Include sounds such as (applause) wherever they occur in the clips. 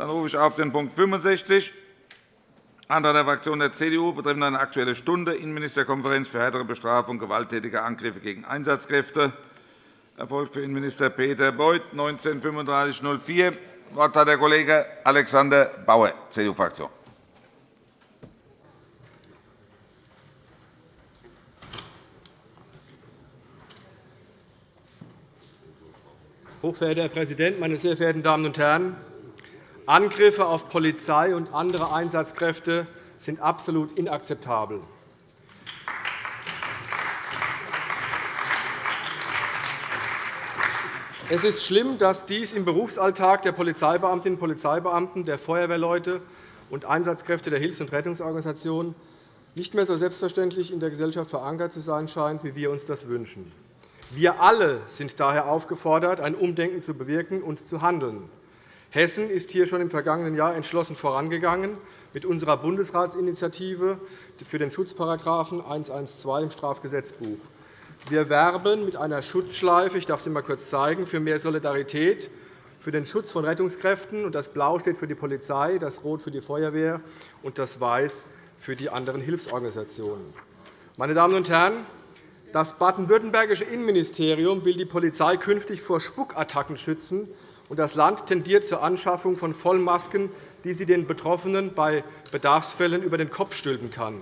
Dann rufe ich auf den Punkt 65, Antrag der Fraktion der CDU betreffend eine Aktuelle Stunde, Innenministerkonferenz für härtere Bestrafung gewalttätiger Angriffe gegen Einsatzkräfte. Erfolgt für Innenminister Peter Beuth, 193504. Das Wort hat der Kollege Alexander Bauer, CDU-Fraktion. Hochverehrter Herr Präsident, meine sehr verehrten Damen und Herren! Angriffe auf Polizei und andere Einsatzkräfte sind absolut inakzeptabel. Es ist schlimm, dass dies im Berufsalltag der Polizeibeamtinnen und Polizeibeamten, der Feuerwehrleute und Einsatzkräfte der Hilfs- und Rettungsorganisationen nicht mehr so selbstverständlich in der Gesellschaft verankert zu sein scheint, wie wir uns das wünschen. Wir alle sind daher aufgefordert, ein Umdenken zu bewirken und zu handeln. Hessen ist hier schon im vergangenen Jahr entschlossen vorangegangen mit unserer Bundesratsinitiative für den Schutzparagraphen 112 im Strafgesetzbuch. Wir werben mit einer Schutzschleife, ich darf sie einmal kurz zeigen, für mehr Solidarität, für den Schutz von Rettungskräften. Das Blau steht für die Polizei, das Rot für die Feuerwehr und das Weiß für die anderen Hilfsorganisationen. Meine Damen und Herren, das baden-württembergische Innenministerium will die Polizei künftig vor Spuckattacken schützen, und das Land tendiert zur Anschaffung von Vollmasken, die sie den Betroffenen bei Bedarfsfällen über den Kopf stülpen kann.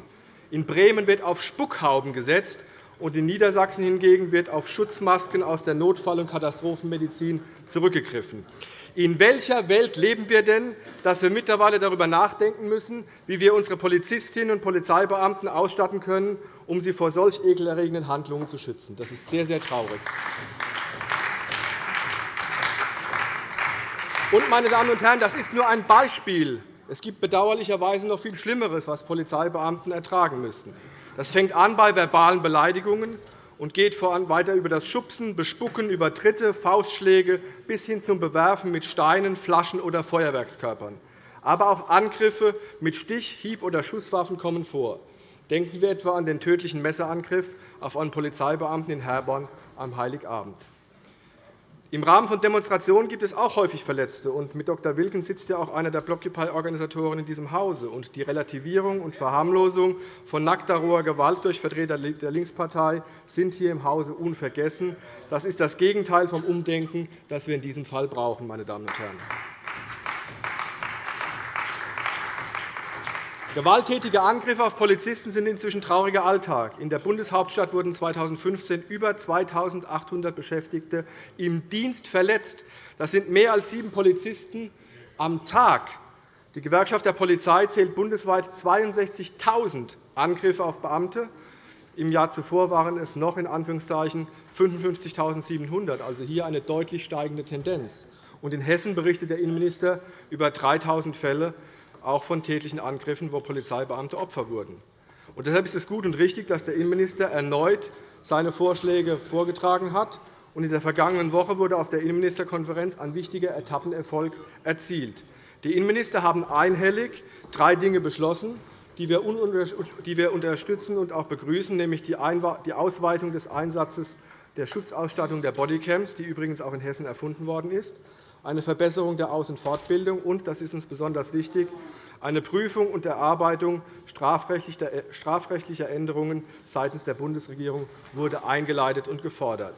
In Bremen wird auf Spuckhauben gesetzt, und in Niedersachsen hingegen wird auf Schutzmasken aus der Notfall- und Katastrophenmedizin zurückgegriffen. In welcher Welt leben wir denn, dass wir mittlerweile darüber nachdenken müssen, wie wir unsere Polizistinnen und Polizeibeamten ausstatten können, um sie vor solch ekelerregenden Handlungen zu schützen? Das ist sehr, sehr traurig. Und, meine Damen und Herren, das ist nur ein Beispiel. Es gibt bedauerlicherweise noch viel Schlimmeres, was Polizeibeamten ertragen müssen. Das fängt an bei verbalen Beleidigungen und geht voran weiter über das Schubsen, Bespucken, über Tritte, Faustschläge bis hin zum Bewerfen mit Steinen, Flaschen oder Feuerwerkskörpern. Aber auch Angriffe mit Stich-, Hieb- oder Schusswaffen kommen vor. Denken wir etwa an den tödlichen Messerangriff auf einen Polizeibeamten in Herborn am Heiligabend. Im Rahmen von Demonstrationen gibt es auch häufig Verletzte. mit Dr. Wilken sitzt ja auch einer der Blockupy-Organisatoren in diesem Hause. die Relativierung und Verharmlosung von nackter roher Gewalt durch Vertreter der Linkspartei sind hier im Hause unvergessen. Das ist das Gegenteil vom Umdenken, das wir in diesem Fall brauchen. Meine Damen und Herren. Gewalttätige Angriffe auf Polizisten sind inzwischen trauriger Alltag. In der Bundeshauptstadt wurden 2015 über 2.800 Beschäftigte im Dienst verletzt. Das sind mehr als sieben Polizisten am Tag. Die Gewerkschaft der Polizei zählt bundesweit 62.000 Angriffe auf Beamte. Im Jahr zuvor waren es noch in Anführungszeichen 55.700, also hier eine deutlich steigende Tendenz. in Hessen berichtet der Innenminister über 3.000 Fälle auch von tätlichen Angriffen, wo Polizeibeamte Opfer wurden. Und deshalb ist es gut und richtig, dass der Innenminister erneut seine Vorschläge vorgetragen hat. Und in der vergangenen Woche wurde auf der Innenministerkonferenz ein wichtiger Etappenerfolg erzielt. Die Innenminister haben einhellig drei Dinge beschlossen, die wir unterstützen und auch begrüßen, nämlich die Ausweitung des Einsatzes der Schutzausstattung der Bodycams, die übrigens auch in Hessen erfunden worden ist, eine Verbesserung der Aus- und Fortbildung und, das ist uns besonders wichtig, eine Prüfung und Erarbeitung strafrechtlicher Änderungen seitens der Bundesregierung wurde eingeleitet und gefordert.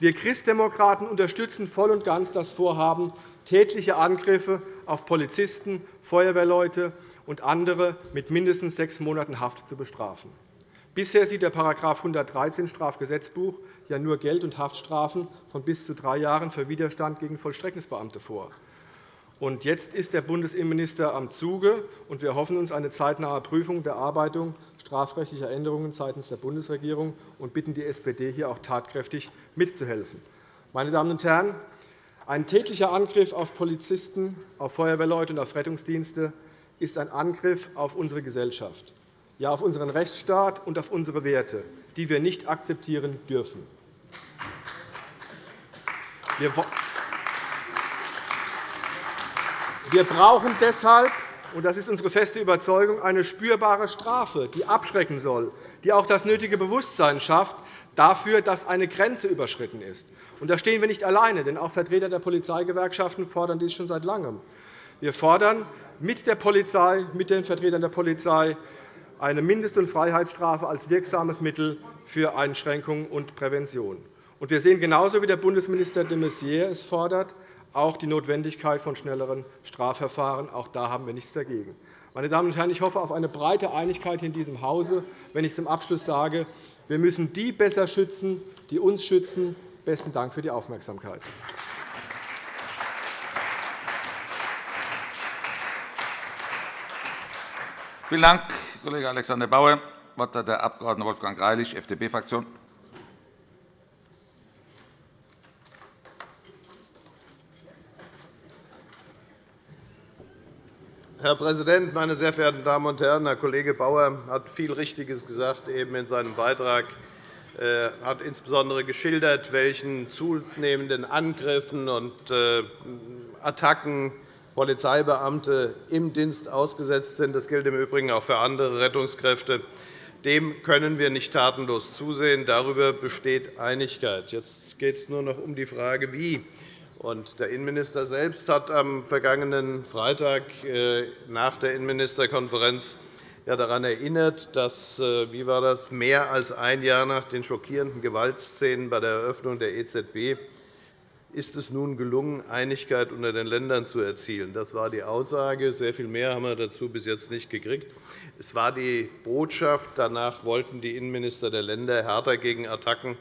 Wir Christdemokraten unterstützen voll und ganz das Vorhaben, tätliche Angriffe auf Polizisten, Feuerwehrleute und andere mit mindestens sechs Monaten Haft zu bestrafen. Bisher sieht der § 113 Strafgesetzbuch ja nur Geld- und Haftstrafen von bis zu drei Jahren für Widerstand gegen Vollstreckungsbeamte vor. Und jetzt ist der Bundesinnenminister am Zuge, und wir hoffen uns eine zeitnahe Prüfung der Erarbeitung strafrechtlicher Änderungen seitens der Bundesregierung und bitten die SPD, hier auch tatkräftig mitzuhelfen. Meine Damen und Herren, ein tätlicher Angriff auf Polizisten, auf Feuerwehrleute und auf Rettungsdienste ist ein Angriff auf unsere Gesellschaft ja auf unseren Rechtsstaat und auf unsere Werte, die wir nicht akzeptieren dürfen. Wir brauchen deshalb und das ist unsere feste Überzeugung, eine spürbare Strafe, die abschrecken soll, die auch das nötige Bewusstsein schafft dafür, dass eine Grenze überschritten ist. Und da stehen wir nicht alleine, denn auch Vertreter der Polizeigewerkschaften fordern dies schon seit Langem. Wir fordern mit der Polizei, mit den Vertretern der Polizei eine Mindest- und Freiheitsstrafe als wirksames Mittel für Einschränkung und Prävention. Wir sehen genauso wie der Bundesminister de Maizière es fordert, auch die Notwendigkeit von schnelleren Strafverfahren. Auch da haben wir nichts dagegen. Meine Damen und Herren, ich hoffe auf eine breite Einigkeit in diesem Hause, wenn ich zum Abschluss sage, wir müssen die besser schützen, die uns schützen. Besten Dank für die Aufmerksamkeit. Vielen Dank, Kollege Alexander Bauer. Das Wort hat der Abg. Wolfgang Greilich, FDP-Fraktion. Herr Präsident, meine sehr verehrten Damen und Herren! Herr Kollege Bauer hat viel Richtiges gesagt eben in seinem Beitrag. Er hat insbesondere geschildert, welchen zunehmenden Angriffen und äh, Attacken Polizeibeamte im Dienst ausgesetzt sind. Das gilt im Übrigen auch für andere Rettungskräfte. Dem können wir nicht tatenlos zusehen. Darüber besteht Einigkeit. Jetzt geht es nur noch um die Frage, wie. Der Innenminister selbst hat am vergangenen Freitag äh, nach der Innenministerkonferenz daran erinnert, dass äh, wie war das, mehr als ein Jahr nach den schockierenden Gewaltszenen bei der Eröffnung der EZB ist es nun gelungen, Einigkeit unter den Ländern zu erzielen. Das war die Aussage. Sehr viel mehr haben wir dazu bis jetzt nicht gekriegt. Es war die Botschaft. Danach wollten die Innenminister der Länder härter gegen Attacken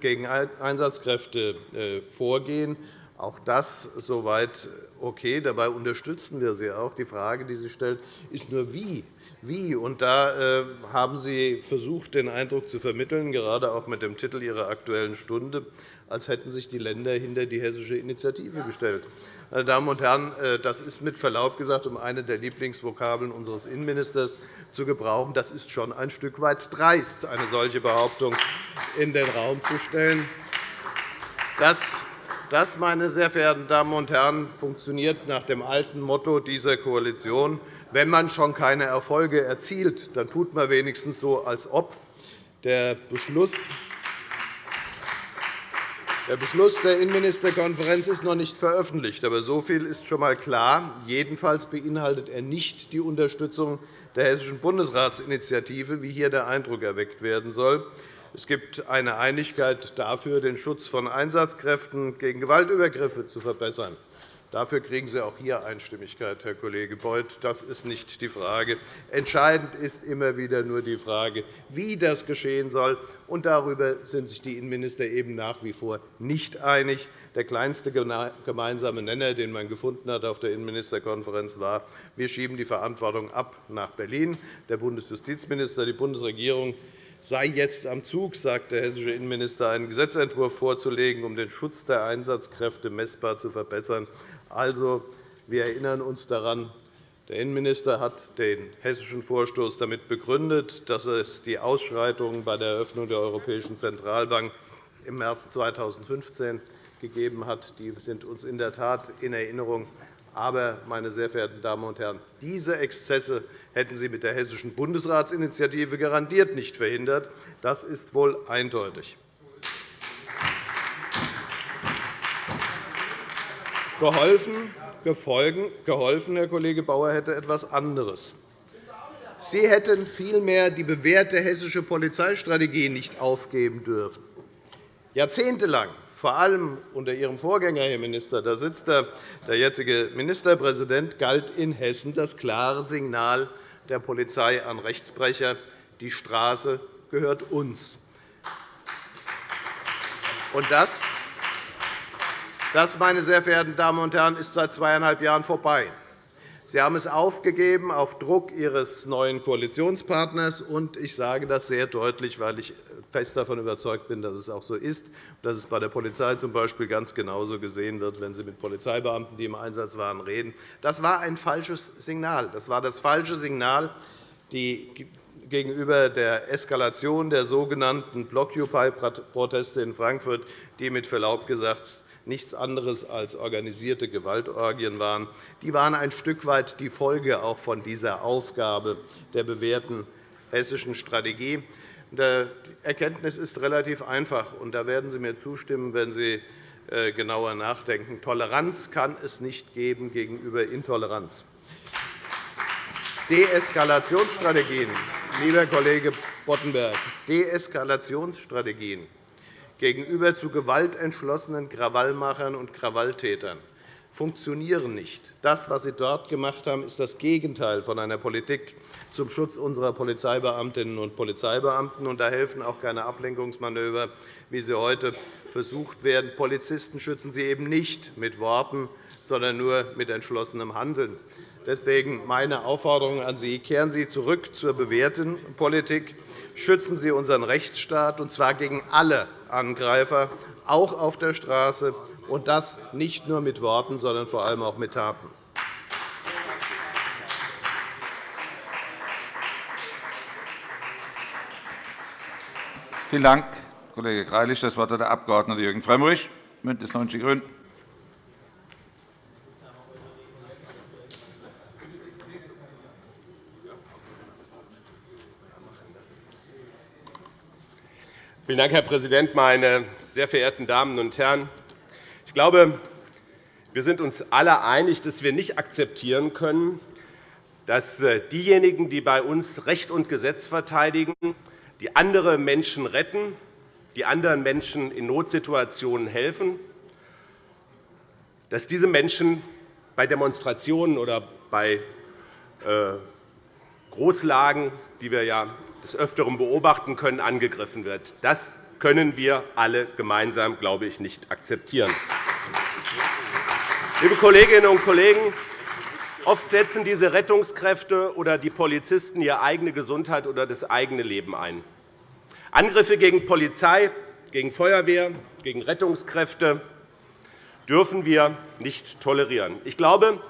gegen Einsatzkräfte äh, vorgehen. Auch das soweit okay. Dabei unterstützen wir Sie auch. Die Frage, die Sie stellt, ist nur, wie. Wie? Und da äh, haben Sie versucht, den Eindruck zu vermitteln, gerade auch mit dem Titel Ihrer Aktuellen Stunde, als hätten sich die Länder hinter die hessische Initiative gestellt. Meine Damen und Herren, äh, das ist mit Verlaub gesagt, um eine der Lieblingsvokabeln unseres Innenministers zu gebrauchen, das ist schon ein Stück weit dreist, eine solche Behauptung in den Raum zu stellen. Das, meine sehr verehrten Damen und Herren, funktioniert nach dem alten Motto dieser Koalition. Wenn man schon keine Erfolge erzielt, dann tut man wenigstens so, als ob. Der Beschluss der Beschluss der Innenministerkonferenz ist noch nicht veröffentlicht. Aber so viel ist schon einmal klar. Jedenfalls beinhaltet er nicht die Unterstützung der Hessischen Bundesratsinitiative, wie hier der Eindruck erweckt werden soll. Es gibt eine Einigkeit dafür, den Schutz von Einsatzkräften gegen Gewaltübergriffe zu verbessern. Dafür kriegen Sie auch hier Einstimmigkeit, Herr Kollege Beuth. Das ist nicht die Frage. Entscheidend ist immer wieder nur die Frage, wie das geschehen soll. Und darüber sind sich die Innenminister eben nach wie vor nicht einig. Der kleinste gemeinsame Nenner, den man gefunden hat auf der Innenministerkonferenz, war, wir schieben die Verantwortung ab nach Berlin. Der Bundesjustizminister, die Bundesregierung sei jetzt am Zug, sagt der hessische Innenminister, einen Gesetzentwurf vorzulegen, um den Schutz der Einsatzkräfte messbar zu verbessern. Also, wir erinnern uns daran, der Innenminister hat den hessischen Vorstoß damit begründet, dass es die Ausschreitungen bei der Eröffnung der Europäischen Zentralbank im März 2015 gegeben hat. Die sind uns in der Tat in Erinnerung. Aber, meine sehr verehrten Damen und Herren, diese Exzesse hätten Sie mit der Hessischen Bundesratsinitiative garantiert nicht verhindert. Das ist wohl eindeutig. Geholfen, geholfen, Herr Kollege Bauer, hätte etwas anderes. Sie hätten vielmehr die bewährte hessische Polizeistrategie nicht aufgeben dürfen. Jahrzehntelang, vor allem unter Ihrem Vorgänger, Herr Minister, da sitzt der jetzige Ministerpräsident, galt in Hessen das klare Signal der Polizei an Rechtsbrecher, die Straße gehört uns. Und das das, meine sehr verehrten Damen und Herren, ist seit zweieinhalb Jahren vorbei. Sie haben es aufgegeben auf Druck Ihres neuen Koalitionspartners. Und ich sage das sehr deutlich, weil ich fest davon überzeugt bin, dass es auch so ist, dass es bei der Polizei z.B. ganz genauso gesehen wird, wenn Sie mit Polizeibeamten, die im Einsatz waren, reden. Das war ein falsches Signal. Das war das falsche Signal gegenüber der Eskalation der sogenannten Blockupy-Proteste in Frankfurt, die mit Verlaub gesagt nichts anderes als organisierte Gewaltorgien waren. Die waren ein Stück weit die Folge auch von dieser Aufgabe der bewährten hessischen Strategie. Die Erkenntnis ist relativ einfach. und Da werden Sie mir zustimmen, wenn Sie äh, genauer nachdenken. Toleranz kann es nicht geben gegenüber Intoleranz. Deeskalationsstrategien, lieber Kollege Boddenberg, Deeskalationsstrategien gegenüber zu gewaltentschlossenen Krawallmachern und Krawalltätern funktionieren nicht. Das, was Sie dort gemacht haben, ist das Gegenteil von einer Politik zum Schutz unserer Polizeibeamtinnen und Polizeibeamten. da helfen auch keine Ablenkungsmanöver, wie sie heute versucht werden. Polizisten schützen Sie eben nicht mit Worten, sondern nur mit entschlossenem Handeln. Deswegen meine Aufforderung an Sie. Kehren Sie zurück zur bewährten Politik. Schützen Sie unseren Rechtsstaat, und zwar gegen alle Angreifer, auch auf der Straße, und das nicht nur mit Worten, sondern vor allem auch mit Taten. Vielen Dank, Kollege Greilich. Das Wort hat der Abg. Jürgen Frömmrich, BÜNDNIS 90 die GRÜNEN. Vielen Dank, Herr Präsident, meine sehr verehrten Damen und Herren! Ich glaube, wir sind uns alle einig, dass wir nicht akzeptieren können, dass äh, diejenigen, die bei uns Recht und Gesetz verteidigen, die andere Menschen retten, die anderen Menschen in Notsituationen helfen, dass diese Menschen bei Demonstrationen oder bei äh, Großlagen, die wir ja des Öfteren beobachten können, angegriffen wird. Das können wir alle gemeinsam, glaube ich, nicht akzeptieren. Liebe Kolleginnen und Kollegen, oft setzen diese Rettungskräfte oder die Polizisten ihre eigene Gesundheit oder das eigene Leben ein. Angriffe gegen Polizei, gegen Feuerwehr, gegen Rettungskräfte dürfen wir nicht tolerieren. Ich glaube,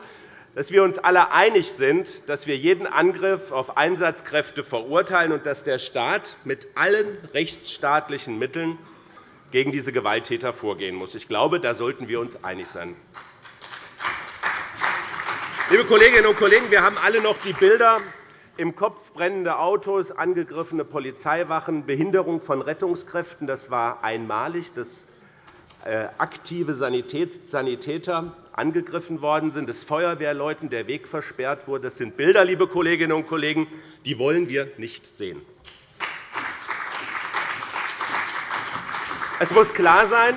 dass wir uns alle einig sind, dass wir jeden Angriff auf Einsatzkräfte verurteilen und dass der Staat mit allen rechtsstaatlichen Mitteln gegen diese Gewalttäter vorgehen muss. Ich glaube, da sollten wir uns einig sein. Liebe Kolleginnen und Kollegen, wir haben alle noch die Bilder im Kopf brennende Autos, angegriffene Polizeiwachen, Behinderung von Rettungskräften. Das war einmalig, dass äh, aktive Sanitäter angegriffen worden sind, dass Feuerwehrleuten der Weg versperrt wurde. Das sind Bilder, liebe Kolleginnen und Kollegen, die wollen wir nicht sehen. Es muss klar sein,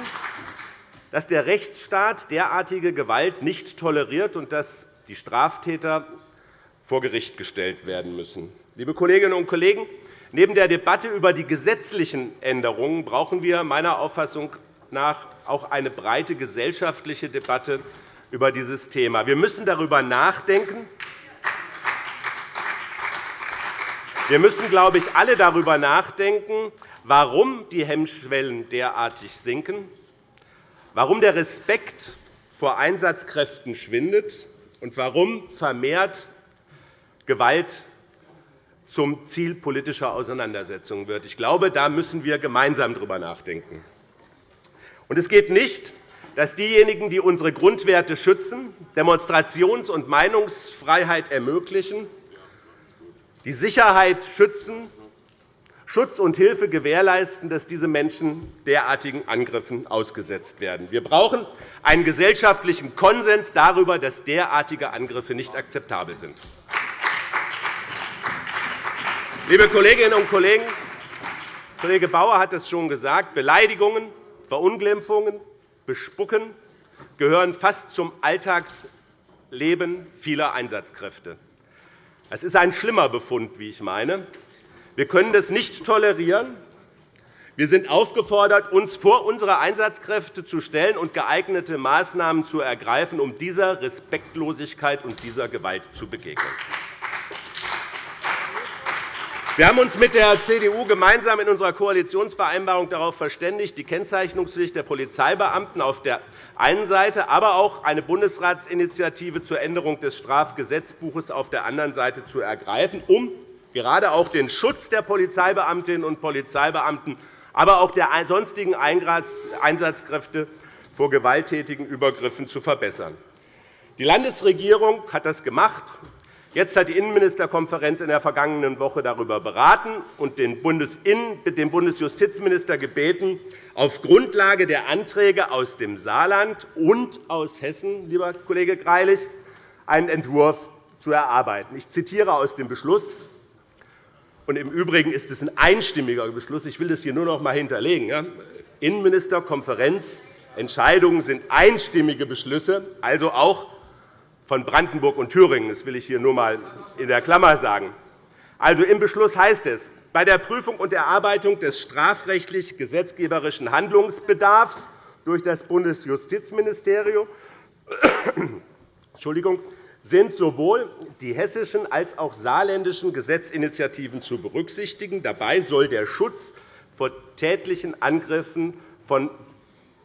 dass der Rechtsstaat derartige Gewalt nicht toleriert und dass die Straftäter vor Gericht gestellt werden müssen. Liebe Kolleginnen und Kollegen, neben der Debatte über die gesetzlichen Änderungen brauchen wir meiner Auffassung nach auch eine breite gesellschaftliche Debatte über dieses Thema. Wir müssen darüber nachdenken. Wir müssen, glaube ich, alle darüber nachdenken, warum die Hemmschwellen derartig sinken, warum der Respekt vor Einsatzkräften schwindet und warum vermehrt Gewalt zum Ziel politischer Auseinandersetzungen wird. Ich glaube, da müssen wir gemeinsam darüber nachdenken. es geht nicht dass diejenigen, die unsere Grundwerte schützen, Demonstrations- und Meinungsfreiheit ermöglichen, die Sicherheit schützen, Schutz und Hilfe gewährleisten, dass diese Menschen derartigen Angriffen ausgesetzt werden. Wir brauchen einen gesellschaftlichen Konsens darüber, dass derartige Angriffe nicht akzeptabel sind. Liebe Kolleginnen und Kollegen, Kollege Bauer hat es schon gesagt, Beleidigungen, Verunglimpfungen, Bespucken gehören fast zum Alltagsleben vieler Einsatzkräfte. Das ist ein schlimmer Befund, wie ich meine. Wir können das nicht tolerieren. Wir sind aufgefordert, uns vor unsere Einsatzkräfte zu stellen und geeignete Maßnahmen zu ergreifen, um dieser Respektlosigkeit und dieser Gewalt zu begegnen. Wir haben uns mit der CDU gemeinsam in unserer Koalitionsvereinbarung darauf verständigt, die Kennzeichnungspflicht der Polizeibeamten auf der einen Seite, aber auch eine Bundesratsinitiative zur Änderung des Strafgesetzbuches auf der anderen Seite zu ergreifen, um gerade auch den Schutz der Polizeibeamtinnen und Polizeibeamten, aber auch der sonstigen Einsatzkräfte vor gewalttätigen Übergriffen zu verbessern. Die Landesregierung hat das gemacht. Jetzt hat die Innenministerkonferenz in der vergangenen Woche darüber beraten und den Bundesjustizminister gebeten, auf Grundlage der Anträge aus dem Saarland und aus Hessen, lieber Kollege Greilich, einen Entwurf zu erarbeiten. Ich zitiere aus dem Beschluss. Und Im Übrigen ist es ein einstimmiger Beschluss. Ich will das hier nur noch einmal hinterlegen. Innenministerkonferenz Entscheidungen sind einstimmige Beschlüsse, also auch von Brandenburg und Thüringen. Das will ich hier nur einmal in der Klammer sagen. Also, Im Beschluss heißt es, bei der Prüfung und Erarbeitung des strafrechtlich-gesetzgeberischen Handlungsbedarfs durch das Bundesjustizministerium (coughs) sind sowohl die hessischen als auch saarländischen Gesetzinitiativen zu berücksichtigen. Dabei soll der Schutz vor tätlichen Angriffen von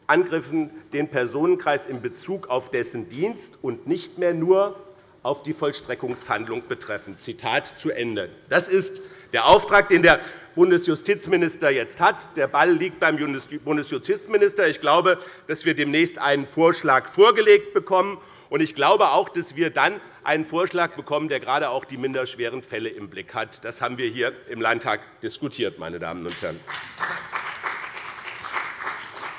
Angriffen den Personenkreis in Bezug auf dessen Dienst und nicht mehr nur auf die Vollstreckungshandlung betreffen. Zitat zu Ende. Das ist der Auftrag, den der Bundesjustizminister jetzt hat. Der Ball liegt beim Bundesjustizminister. Ich glaube, dass wir demnächst einen Vorschlag vorgelegt bekommen. Ich glaube auch, dass wir dann einen Vorschlag bekommen, der gerade auch die minderschweren Fälle im Blick hat. Das haben wir hier im Landtag diskutiert, meine Damen und Herren.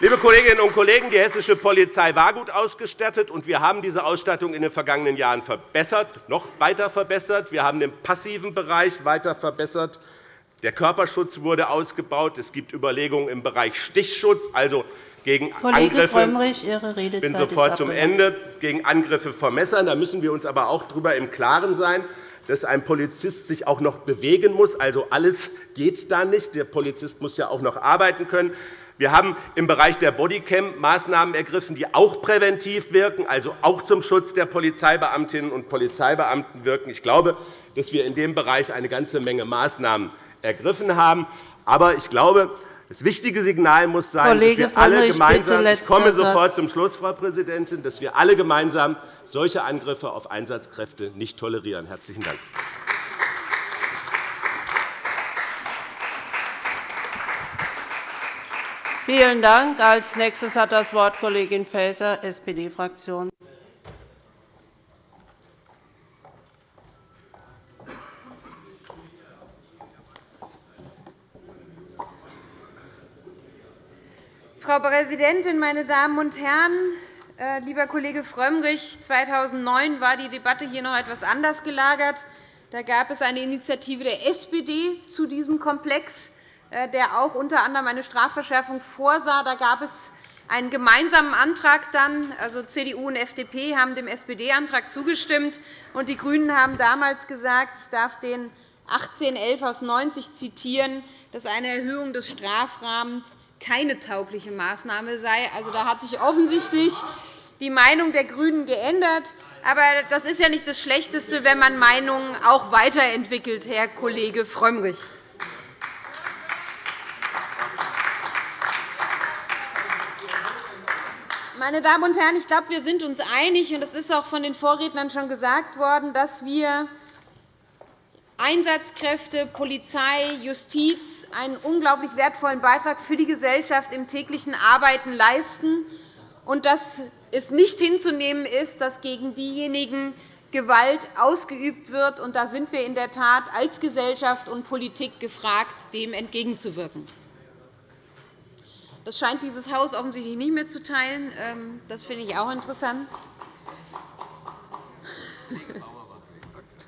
Liebe Kolleginnen und Kollegen, die hessische Polizei war gut ausgestattet, und wir haben diese Ausstattung in den vergangenen Jahren verbessert, noch weiter verbessert. Wir haben den passiven Bereich weiter verbessert. Der Körperschutz wurde ausgebaut. Es gibt Überlegungen im Bereich Stichschutz, also gegen Kollege Angriffe. Frömmrich, Ihre Redezeit Ich bin sofort zum Ende. Gegen Angriffe von Messern. Da müssen wir uns aber auch darüber im Klaren sein, dass ein Polizist sich auch noch bewegen muss. Also alles geht da nicht. Der Polizist muss ja auch noch arbeiten können. Wir haben im Bereich der Bodycam Maßnahmen ergriffen, die auch präventiv wirken, also auch zum Schutz der Polizeibeamtinnen und Polizeibeamten wirken. Ich glaube, dass wir in dem Bereich eine ganze Menge Maßnahmen ergriffen haben. Aber ich glaube, das wichtige Signal muss sein, Kollege dass wir alle gemeinsam ich komme sofort zum Schluss, Frau Präsidentin, dass wir alle gemeinsam solche Angriffe auf Einsatzkräfte nicht tolerieren. Herzlichen Dank. Vielen Dank. Als nächstes hat das Wort Kollegin Faeser, SPD-Fraktion. Frau Präsidentin, meine Damen und Herren! Äh, lieber Kollege Frömmrich, 2009 war die Debatte hier noch etwas anders gelagert. Da gab es eine Initiative der SPD zu diesem Komplex. Äh, der auch unter anderem eine Strafverschärfung vorsah. Da gab es einen gemeinsamen Antrag dann, also CDU und FDP haben dem SPD-Antrag zugestimmt, und die GRÜNEN haben damals gesagt, ich darf den 1811 aus 90 zitieren, dass eine Erhöhung des Strafrahmens keine taugliche Maßnahme sei. Also, da hat sich offensichtlich die Meinung der GRÜNEN geändert. Aber das ist ja nicht das Schlechteste, wenn man Meinungen auch weiterentwickelt, Herr Kollege Frömmrich. Meine Damen und Herren, ich glaube, wir sind uns einig, und es ist auch von den Vorrednern schon gesagt worden, dass wir Einsatzkräfte, Polizei, Justiz einen unglaublich wertvollen Beitrag für die Gesellschaft im täglichen Arbeiten leisten und dass es nicht hinzunehmen ist, dass gegen diejenigen Gewalt ausgeübt wird. Und da sind wir in der Tat als Gesellschaft und Politik gefragt, dem entgegenzuwirken. Das scheint dieses Haus offensichtlich nicht mehr zu teilen. Ähm, das finde ich auch interessant.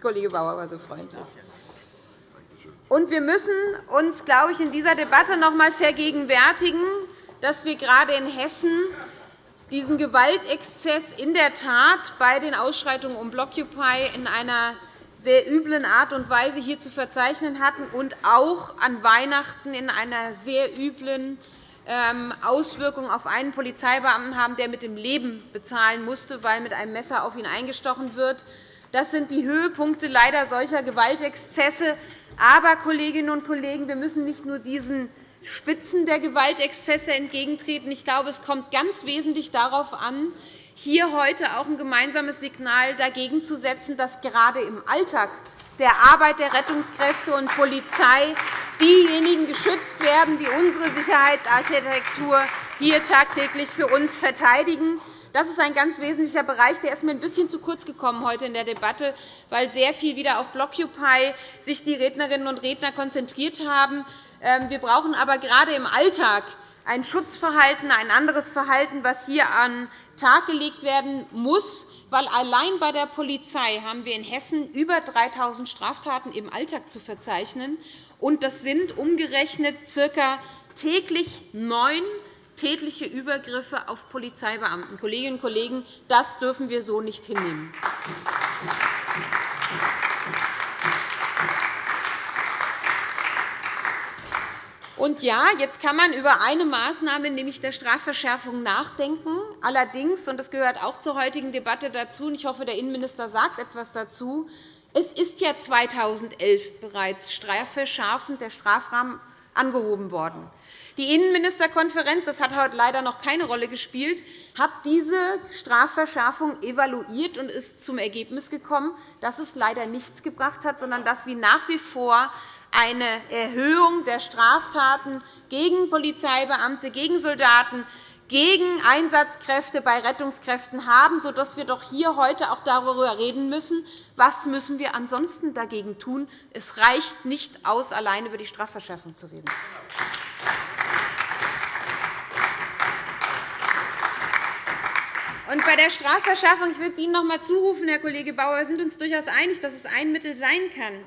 Kollege Bauer war so freundlich. Und wir müssen uns, glaube ich, in dieser Debatte noch einmal vergegenwärtigen, dass wir gerade in Hessen diesen Gewaltexzess in der Tat bei den Ausschreitungen um Blockupy in einer sehr üblen Art und Weise hier zu verzeichnen hatten und auch an Weihnachten in einer sehr üblen Auswirkungen auf einen Polizeibeamten haben, der mit dem Leben bezahlen musste, weil mit einem Messer auf ihn eingestochen wird. Das sind die Höhepunkte leider solcher Gewaltexzesse. Aber, Kolleginnen und Kollegen, wir müssen nicht nur diesen Spitzen der Gewaltexzesse entgegentreten. Ich glaube, es kommt ganz wesentlich darauf an, hier heute auch ein gemeinsames Signal dagegen zu setzen, dass gerade im Alltag der Arbeit der Rettungskräfte und Polizei diejenigen geschützt werden, die unsere Sicherheitsarchitektur hier tagtäglich für uns verteidigen. Das ist ein ganz wesentlicher Bereich. Der ist mir ein bisschen zu kurz gekommen heute in der Debatte, weil sehr viel wieder auf Blockupy sich die Rednerinnen und Redner konzentriert haben. Ähm, wir brauchen aber gerade im Alltag ein Schutzverhalten, ein anderes Verhalten, das hier an den Tag gelegt werden muss, weil allein bei der Polizei haben wir in Hessen über 3.000 Straftaten im Alltag zu verzeichnen. Und das sind umgerechnet ca. täglich neun tätliche Übergriffe auf Polizeibeamten. Kolleginnen und Kollegen, das dürfen wir so nicht hinnehmen. Und ja, jetzt kann man über eine Maßnahme, nämlich der Strafverschärfung, nachdenken. Allerdings, und das gehört auch zur heutigen Debatte dazu, und ich hoffe, der Innenminister sagt etwas dazu, es ist ja 2011 bereits strafverschärfend der Strafrahmen angehoben worden. Die Innenministerkonferenz, das hat heute leider noch keine Rolle gespielt, hat diese Strafverschärfung evaluiert und ist zum Ergebnis gekommen, dass es leider nichts gebracht hat, sondern dass wir nach wie vor eine Erhöhung der Straftaten gegen Polizeibeamte, gegen Soldaten, gegen Einsatzkräfte bei Rettungskräften haben, sodass wir doch hier heute auch darüber reden müssen, was müssen wir ansonsten dagegen tun. Es reicht nicht aus, allein über die Strafverschärfung zu reden. Bei der Strafverschärfung, ich will es Ihnen noch einmal zurufen, Herr Kollege Bauer, wir sind uns durchaus einig, dass es ein Mittel sein kann.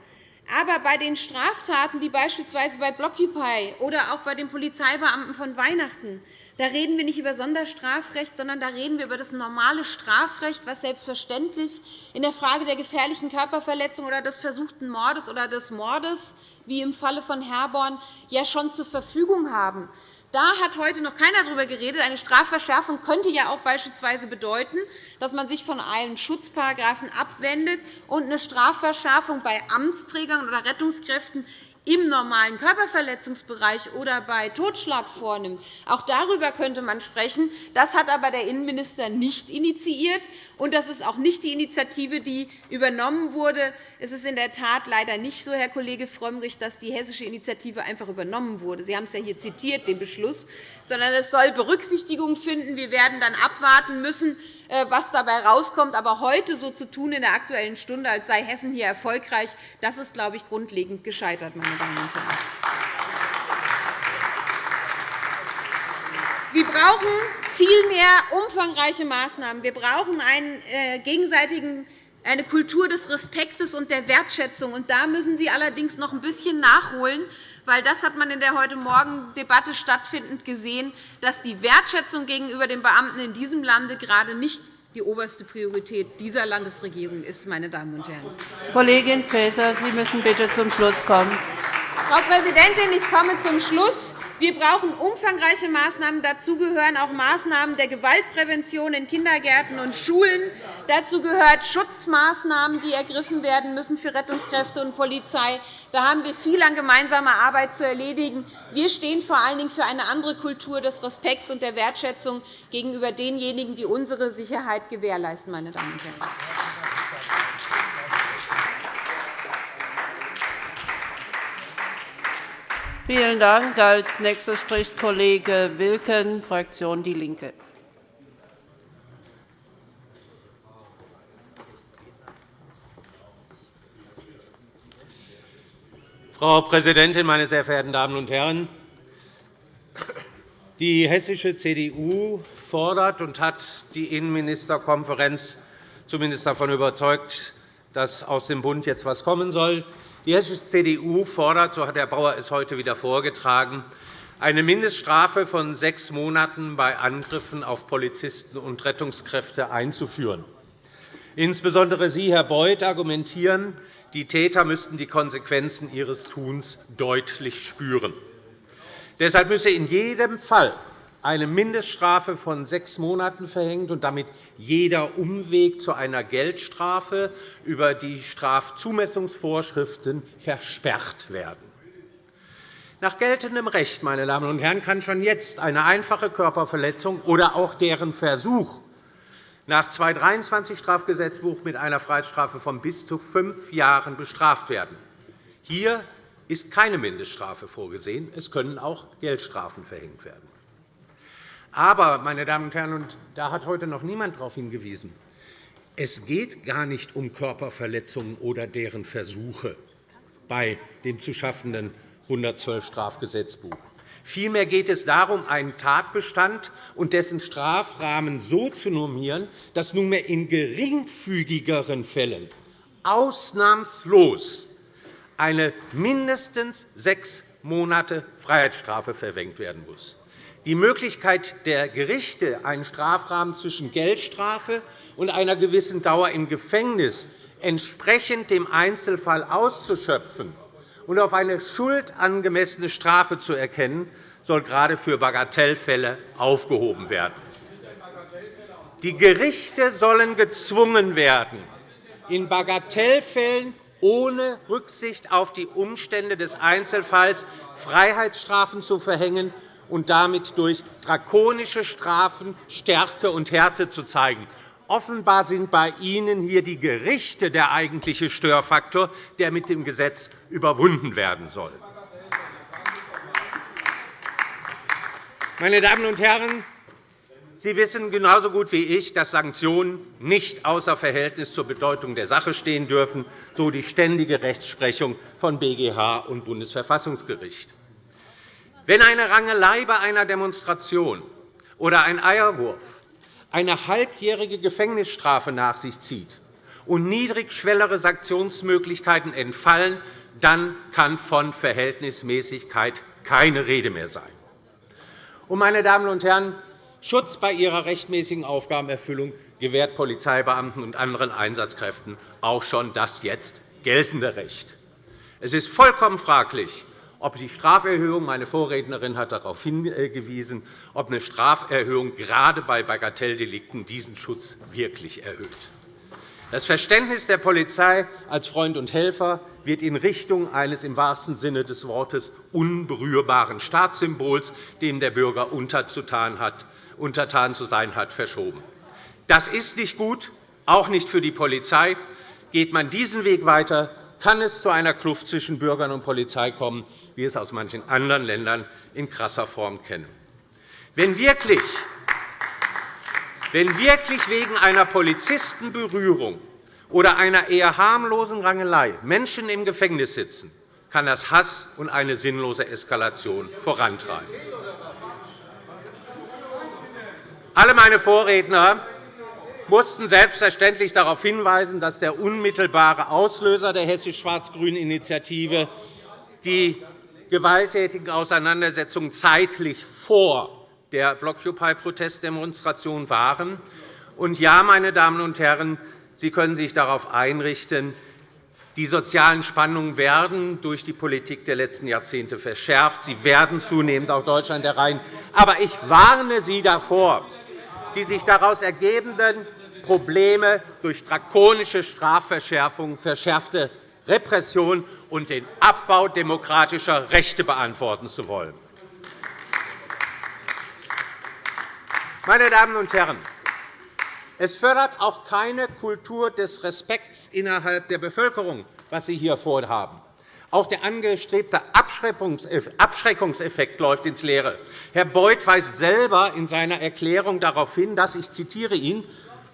Aber bei den Straftaten, die beispielsweise bei Blockupy oder auch bei den Polizeibeamten von Weihnachten, da reden wir nicht über Sonderstrafrecht, sondern da reden wir über das normale Strafrecht, das selbstverständlich in der Frage der gefährlichen Körperverletzung oder des versuchten Mordes oder des Mordes, wie im Falle von Herborn, ja schon zur Verfügung haben. Da hat heute noch keiner darüber geredet. Eine Strafverschärfung könnte ja auch beispielsweise bedeuten, dass man sich von einem Schutzparagraphen abwendet und eine Strafverschärfung bei Amtsträgern oder Rettungskräften im normalen Körperverletzungsbereich oder bei Totschlag vornimmt. Auch darüber könnte man sprechen. Das hat aber der Innenminister nicht initiiert, und das ist auch nicht die Initiative, die übernommen wurde. Es ist in der Tat leider nicht so, Herr Kollege Frömmrich, dass die hessische Initiative einfach übernommen wurde. Sie haben es ja hier zitiert, den Beschluss, sondern es soll Berücksichtigung finden. Wir werden dann abwarten müssen, was dabei herauskommt. Aber heute so zu tun in der Aktuellen Stunde, als sei Hessen hier erfolgreich, das ist, glaube ich, grundlegend gescheitert, meine Damen und Herren. Wir brauchen viel mehr umfangreiche Maßnahmen. Wir brauchen einen äh, gegenseitigen eine Kultur des Respektes und der Wertschätzung. Und da müssen Sie allerdings noch ein bisschen nachholen, weil das hat man in der heute Morgen Debatte stattfindend gesehen, dass die Wertschätzung gegenüber den Beamten in diesem Lande gerade nicht die oberste Priorität dieser Landesregierung ist. Meine Damen und Herren. Kollegin Faeser, Sie müssen bitte zum Schluss kommen. Frau Präsidentin, ich komme zum Schluss. Wir brauchen umfangreiche Maßnahmen. Dazu gehören auch Maßnahmen der Gewaltprävention in Kindergärten und Schulen. Dazu gehören Schutzmaßnahmen, die ergriffen werden müssen für Rettungskräfte und Polizei. Da haben wir viel an gemeinsamer Arbeit zu erledigen. Wir stehen vor allen Dingen für eine andere Kultur des Respekts und der Wertschätzung gegenüber denjenigen, die unsere Sicherheit gewährleisten. Meine Damen und Herren. Vielen Dank. Als nächster spricht Kollege Wilken, Fraktion DIE LINKE. Frau Präsidentin, meine sehr verehrten Damen und Herren! Die hessische CDU fordert und hat die Innenministerkonferenz zumindest davon überzeugt, dass aus dem Bund jetzt etwas kommen soll, die hessische CDU fordert, so hat Herr Bauer es heute wieder vorgetragen, eine Mindeststrafe von sechs Monaten bei Angriffen auf Polizisten und Rettungskräfte einzuführen. Insbesondere Sie, Herr Beuth, argumentieren, die Täter müssten die Konsequenzen ihres Tuns deutlich spüren. Deshalb müsse in jedem Fall eine Mindeststrafe von sechs Monaten verhängt und damit jeder Umweg zu einer Geldstrafe über die Strafzumessungsvorschriften versperrt werden. Nach geltendem Recht meine Damen und Herren, kann schon jetzt eine einfache Körperverletzung oder auch deren Versuch nach 223 Strafgesetzbuch mit einer Freiheitsstrafe von bis zu fünf Jahren bestraft werden. Hier ist keine Mindeststrafe vorgesehen. Es können auch Geldstrafen verhängt werden. Aber, meine Damen und Herren, und da hat heute noch niemand darauf hingewiesen, es geht gar nicht um Körperverletzungen oder deren Versuche bei dem zu schaffenden 112 Strafgesetzbuch. Vielmehr geht es darum, einen Tatbestand und dessen Strafrahmen so zu normieren, dass nunmehr in geringfügigeren Fällen ausnahmslos eine mindestens sechs Monate Freiheitsstrafe verwendet werden muss. Die Möglichkeit der Gerichte, einen Strafrahmen zwischen Geldstrafe und einer gewissen Dauer im Gefängnis entsprechend dem Einzelfall auszuschöpfen und auf eine schuldangemessene Strafe zu erkennen, soll gerade für Bagatellfälle aufgehoben werden. Die Gerichte sollen gezwungen werden, in Bagatellfällen ohne Rücksicht auf die Umstände des Einzelfalls Freiheitsstrafen zu verhängen und damit durch drakonische Strafen Stärke und Härte zu zeigen. Offenbar sind bei Ihnen hier die Gerichte der eigentliche Störfaktor, der mit dem Gesetz überwunden werden soll. Meine Damen und Herren, Sie wissen genauso gut wie ich, dass Sanktionen nicht außer Verhältnis zur Bedeutung der Sache stehen dürfen, so die ständige Rechtsprechung von BGH und Bundesverfassungsgericht. Wenn eine Rangelei bei einer Demonstration oder ein Eierwurf eine halbjährige Gefängnisstrafe nach sich zieht und niedrigschwellere Sanktionsmöglichkeiten entfallen, dann kann von Verhältnismäßigkeit keine Rede mehr sein. Meine Damen und Herren, Schutz bei ihrer rechtmäßigen Aufgabenerfüllung gewährt Polizeibeamten und anderen Einsatzkräften auch schon das jetzt geltende Recht. Es ist vollkommen fraglich, ob die Straferhöhung – meine Vorrednerin hat darauf hingewiesen – ob eine Straferhöhung gerade bei Bagatelldelikten diesen Schutz wirklich erhöht. Das Verständnis der Polizei als Freund und Helfer wird in Richtung eines im wahrsten Sinne des Wortes unberührbaren Staatssymbols, dem der Bürger untertan zu sein hat, verschoben. Das ist nicht gut, auch nicht für die Polizei. Geht man diesen Weg weiter, kann es zu einer Kluft zwischen Bürgern und Polizei kommen, wie es aus manchen anderen Ländern in krasser Form kennen. Wenn wirklich wenn wirklich wegen einer Polizistenberührung oder einer eher harmlosen Rangelei Menschen im Gefängnis sitzen, kann das Hass und eine sinnlose Eskalation vorantreiben. Alle meine Vorredner mussten selbstverständlich darauf hinweisen, dass der unmittelbare Auslöser der hessisch-schwarz-grünen Initiative die gewalttätigen Auseinandersetzungen zeitlich vor der Blockupy-Protestdemonstration waren. Und ja, meine Damen und Herren, Sie können sich darauf einrichten, die sozialen Spannungen werden durch die Politik der letzten Jahrzehnte verschärft. Sie werden zunehmend auch Deutschland erreichen. Aber ich warne Sie davor, die sich daraus ergebenden Probleme durch drakonische Strafverschärfungen, verschärfte Repression und den Abbau demokratischer Rechte beantworten zu wollen. Meine Damen und Herren, es fördert auch keine Kultur des Respekts innerhalb der Bevölkerung, was Sie hier vorhaben. Auch der angestrebte Abschreckungseffekt läuft ins Leere. Herr Beuth weist selber in seiner Erklärung darauf hin, dass ich zitiere ihn,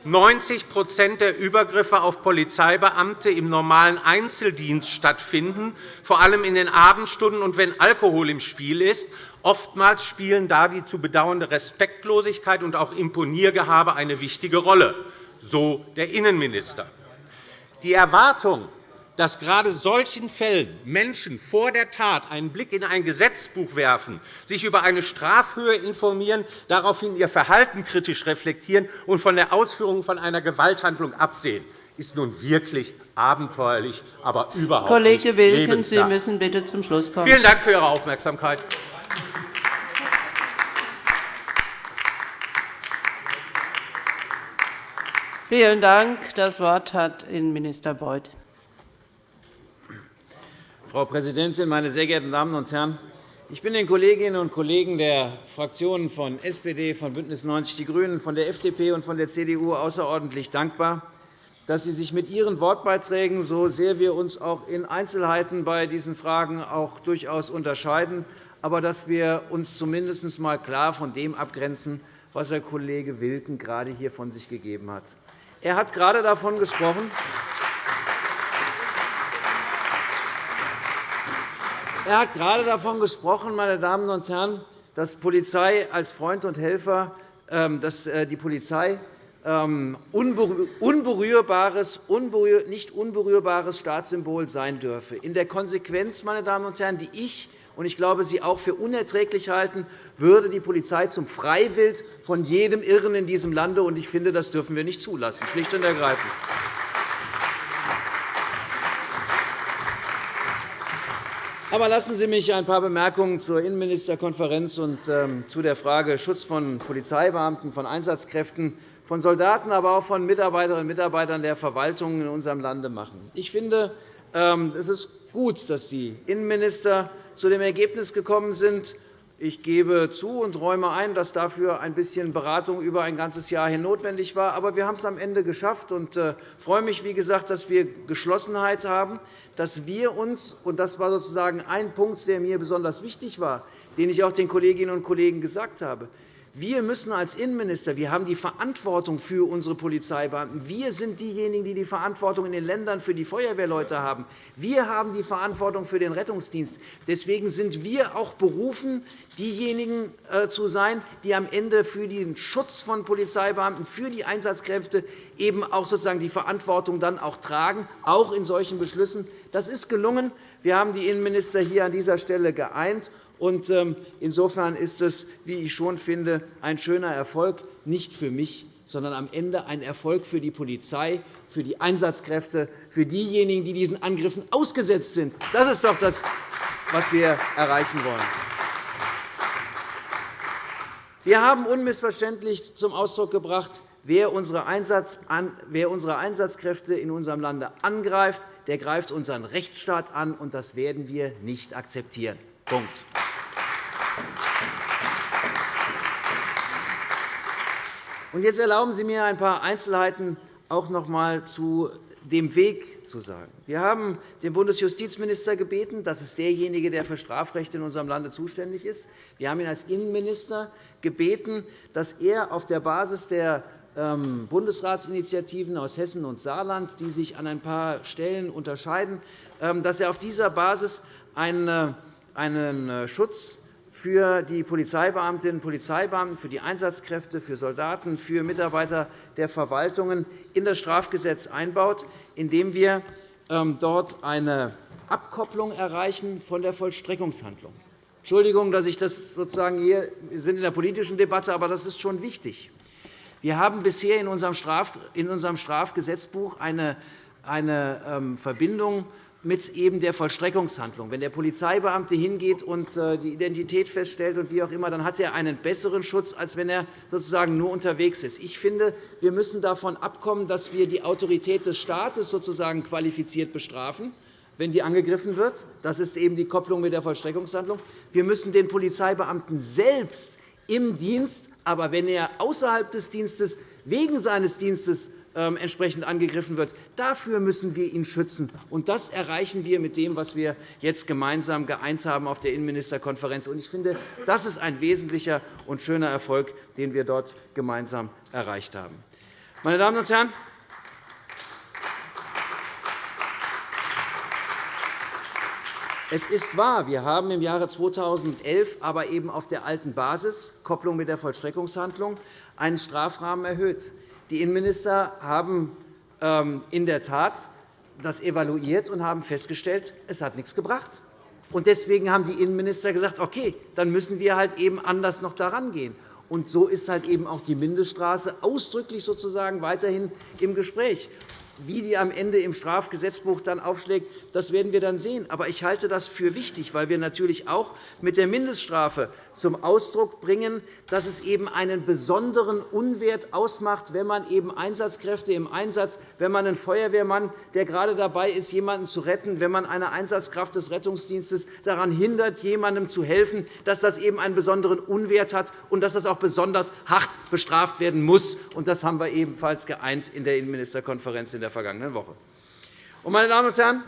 90% der Übergriffe auf Polizeibeamte im normalen Einzeldienst stattfinden, vor allem in den Abendstunden und wenn Alkohol im Spiel ist. Oftmals spielen da die zu bedauernde Respektlosigkeit und auch Imponiergehabe eine wichtige Rolle, so der Innenminister. Die Erwartung, dass gerade solchen Fällen Menschen vor der Tat einen Blick in ein Gesetzbuch werfen, sich über eine Strafhöhe informieren, daraufhin ihr Verhalten kritisch reflektieren und von der Ausführung von einer Gewalthandlung absehen, ist nun wirklich abenteuerlich, aber überhaupt Kollege nicht Wilken, Sie müssen bitte zum Schluss kommen. Vielen Dank für Ihre Aufmerksamkeit. Vielen Dank. Das Wort hat Innenminister Beuth. Frau Präsidentin, meine sehr geehrten Damen und Herren! Ich bin den Kolleginnen und Kollegen der Fraktionen von SPD, von BÜNDNIS 90 die GRÜNEN, von der FDP und von der CDU außerordentlich dankbar, dass Sie sich mit Ihren Wortbeiträgen, so sehr wir uns auch in Einzelheiten bei diesen Fragen auch durchaus unterscheiden, aber dass wir uns zumindest einmal klar von dem abgrenzen, was Herr Kollege Wilken gerade hier von sich gegeben hat. Er hat gerade davon gesprochen, Er hat gerade davon gesprochen, meine Damen und Herren, dass Polizei als Freund und Helfer, ähm, dass äh, die Polizei ähm, unberührbares, nicht unberührbares Staatssymbol sein dürfe. In der Konsequenz, meine Damen und Herren, die ich und ich glaube, Sie auch für unerträglich halten, würde die Polizei zum Freiwild von jedem Irren in diesem Lande. Ich finde, das dürfen wir nicht zulassen, schlicht und ergreifend. Aber lassen Sie mich ein paar Bemerkungen zur Innenministerkonferenz und ähm, zu der Frage Schutz von Polizeibeamten, von Einsatzkräften, von Soldaten, aber auch von Mitarbeiterinnen und Mitarbeitern der Verwaltung in unserem Lande machen. Ich finde, ähm, es ist gut, dass die Innenminister zu dem Ergebnis gekommen sind, ich gebe zu und räume ein, dass dafür ein bisschen Beratung über ein ganzes Jahr hin notwendig war. Aber wir haben es am Ende geschafft und äh, freue mich, wie gesagt, dass wir Geschlossenheit haben, dass wir uns – und das war sozusagen ein Punkt, der mir besonders wichtig war, den ich auch den Kolleginnen und Kollegen gesagt habe – wir müssen als Innenminister wir haben die Verantwortung für unsere Polizeibeamten. Wir sind diejenigen, die die Verantwortung in den Ländern für die Feuerwehrleute haben. Wir haben die Verantwortung für den Rettungsdienst. Deswegen sind wir auch berufen, diejenigen äh, zu sein, die am Ende für den Schutz von Polizeibeamten, für die Einsatzkräfte eben auch sozusagen die Verantwortung dann auch tragen, auch in solchen Beschlüssen. Das ist gelungen. Wir haben die Innenminister hier an dieser Stelle geeint. Ähm, insofern ist es, wie ich schon finde, ein schöner Erfolg, nicht für mich, sondern am Ende ein Erfolg für die Polizei, für die Einsatzkräfte, für diejenigen, die diesen Angriffen ausgesetzt sind. Das ist doch das, was wir erreichen wollen. Wir haben unmissverständlich zum Ausdruck gebracht, wer unsere Einsatzkräfte in unserem Lande angreift, der greift unseren Rechtsstaat an, und das werden wir nicht akzeptieren. Punkt. Jetzt erlauben Sie mir, ein paar Einzelheiten auch noch einmal zu dem Weg zu sagen. Wir haben den Bundesjustizminister gebeten, das ist derjenige, der für Strafrecht in unserem Lande zuständig ist. Wir haben ihn als Innenminister gebeten, dass er auf der Basis der Bundesratsinitiativen aus Hessen und Saarland, die sich an ein paar Stellen unterscheiden, ähm, dass er auf dieser Basis einen äh, Schutz für die Polizeibeamtinnen und Polizeibeamten, für die Einsatzkräfte, für Soldaten, für Mitarbeiter der Verwaltungen in das Strafgesetz einbaut, indem wir ähm, dort eine Abkopplung erreichen von der Vollstreckungshandlung. Entschuldigung, dass ich das sozusagen hier wir sind in der politischen Debatte, aber das ist schon wichtig. Wir haben bisher in unserem Strafgesetzbuch eine ähm, Verbindung mit eben der Vollstreckungshandlung. Wenn der Polizeibeamte hingeht und äh, die Identität feststellt und wie auch immer, dann hat er einen besseren Schutz, als wenn er sozusagen nur unterwegs ist. Ich finde, wir müssen davon abkommen, dass wir die Autorität des Staates sozusagen qualifiziert bestrafen wenn die angegriffen wird. Das ist eben die Kopplung mit der Vollstreckungshandlung. Wir müssen den Polizeibeamten selbst im Dienst, aber wenn er außerhalb des Dienstes wegen seines Dienstes ähm, entsprechend angegriffen wird. Dafür müssen wir ihn schützen. Und das erreichen wir mit dem, was wir jetzt gemeinsam geeint haben auf der Innenministerkonferenz. Ich finde, das ist ein wesentlicher und schöner Erfolg, den wir dort gemeinsam erreicht haben. Meine Damen und Herren, Es ist wahr, wir haben im Jahre 2011 aber eben auf der alten Basis, Kopplung mit der Vollstreckungshandlung, einen Strafrahmen erhöht. Die Innenminister haben ähm, in der Tat das evaluiert und haben festgestellt, es hat nichts gebracht. Deswegen haben die Innenminister gesagt, okay, dann müssen wir halt eben anders noch daran gehen. Und so ist halt eben auch die Mindeststraße ausdrücklich sozusagen weiterhin im Gespräch. Wie die am Ende im Strafgesetzbuch dann aufschlägt, das werden wir dann sehen. Aber ich halte das für wichtig, weil wir natürlich auch mit der Mindeststrafe zum Ausdruck bringen, dass es eben einen besonderen Unwert ausmacht, wenn man eben Einsatzkräfte im Einsatz, wenn man einen Feuerwehrmann, der gerade dabei ist, jemanden zu retten, wenn man eine Einsatzkraft des Rettungsdienstes daran hindert, jemandem zu helfen, dass das eben einen besonderen Unwert hat und dass das auch besonders hart bestraft werden muss. Das haben wir ebenfalls geeint in der Innenministerkonferenz in der vergangenen Woche. Meine Damen und Herren,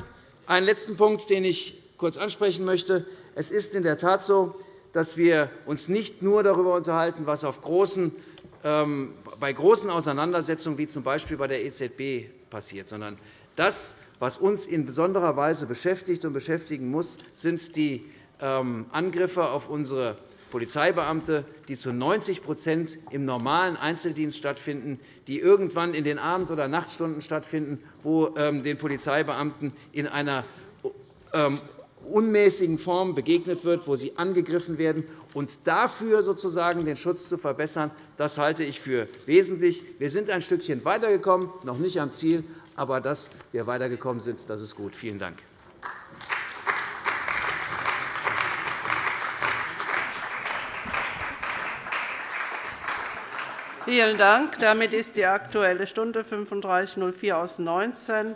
einen letzten Punkt, den ich kurz ansprechen möchte. Es ist in der Tat so, dass wir uns nicht nur darüber unterhalten, was großen, ähm, bei großen Auseinandersetzungen wie z. B. bei der EZB passiert, sondern das, was uns in besonderer Weise beschäftigt und beschäftigen muss, sind die ähm, Angriffe auf unsere Polizeibeamte, die zu 90% im normalen Einzeldienst stattfinden, die irgendwann in den Abend- oder Nachtstunden stattfinden, wo ähm, den Polizeibeamten in einer unmäßigen Form begegnet wird, wo sie angegriffen werden. Und dafür sozusagen den Schutz zu verbessern, das halte ich für wesentlich. Wir sind ein Stückchen weitergekommen, noch nicht am Ziel, aber dass wir weitergekommen sind, das ist gut. Vielen Dank. Vielen Dank. Damit ist die Aktuelle Stunde 35.04 aus 19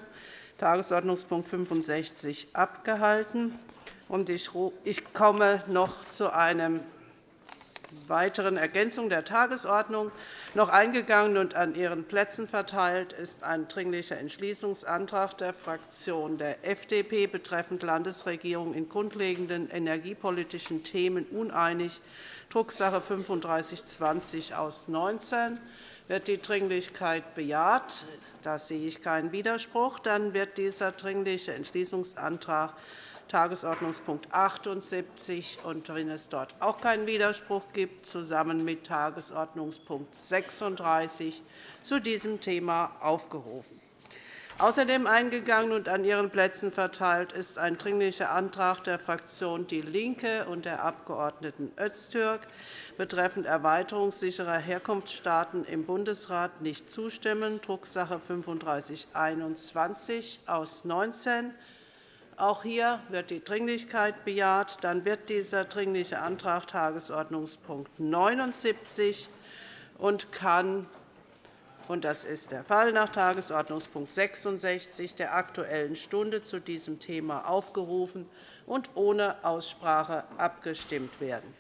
Tagesordnungspunkt 65 abgehalten. Ich komme noch zu einer weiteren Ergänzung der Tagesordnung. Noch eingegangen und an Ihren Plätzen verteilt ist ein Dringlicher Entschließungsantrag der Fraktion der FDP betreffend Landesregierung in grundlegenden energiepolitischen Themen uneinig, Drucksache 3520 aus 19. Wird die Dringlichkeit bejaht? Da sehe ich keinen Widerspruch. Dann wird dieser Dringliche Entschließungsantrag Tagesordnungspunkt 78 und wenn es dort auch keinen Widerspruch gibt, zusammen mit Tagesordnungspunkt 36 zu diesem Thema aufgerufen. Außerdem eingegangen und an Ihren Plätzen verteilt ist ein Dringlicher Antrag der Fraktion DIE LINKE und der Abg. Öztürk betreffend erweiterungssicherer Herkunftsstaaten im Bundesrat nicht zustimmen, Drucksache 3521 aus 19. Auch hier wird die Dringlichkeit bejaht. Dann wird dieser Dringliche Antrag Tagesordnungspunkt 79 und kann und das ist der Fall nach Tagesordnungspunkt 66 der Aktuellen Stunde zu diesem Thema aufgerufen und ohne Aussprache abgestimmt werden.